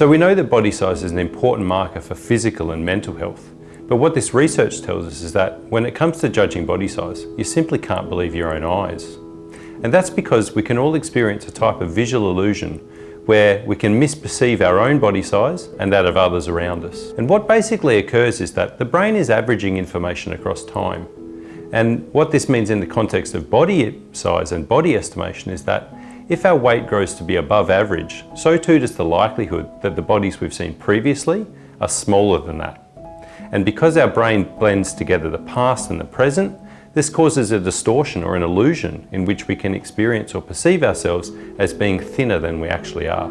So we know that body size is an important marker for physical and mental health. But what this research tells us is that when it comes to judging body size, you simply can't believe your own eyes. And that's because we can all experience a type of visual illusion where we can misperceive our own body size and that of others around us. And what basically occurs is that the brain is averaging information across time. And what this means in the context of body size and body estimation is that if our weight grows to be above average, so too does the likelihood that the bodies we've seen previously are smaller than that. And because our brain blends together the past and the present, this causes a distortion or an illusion in which we can experience or perceive ourselves as being thinner than we actually are.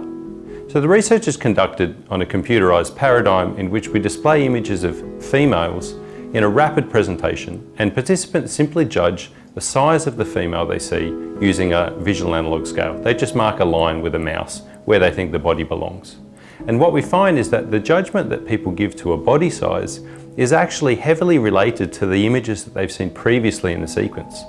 So the research is conducted on a computerized paradigm in which we display images of females in a rapid presentation and participants simply judge the size of the female they see using a visual analog scale. They just mark a line with a mouse where they think the body belongs. And what we find is that the judgment that people give to a body size is actually heavily related to the images that they've seen previously in the sequence.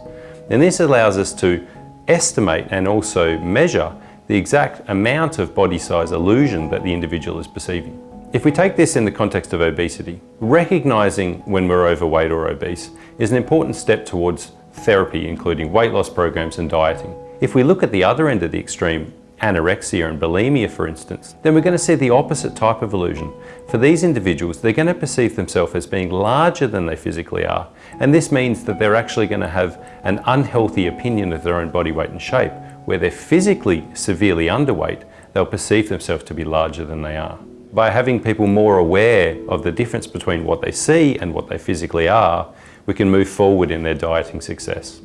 And this allows us to estimate and also measure the exact amount of body size illusion that the individual is perceiving. If we take this in the context of obesity, recognizing when we're overweight or obese is an important step towards therapy, including weight loss programs and dieting. If we look at the other end of the extreme, anorexia and bulimia for instance, then we're going to see the opposite type of illusion. For these individuals, they're going to perceive themselves as being larger than they physically are. And this means that they're actually going to have an unhealthy opinion of their own body weight and shape. Where they're physically severely underweight, they'll perceive themselves to be larger than they are. By having people more aware of the difference between what they see and what they physically are, we can move forward in their dieting success.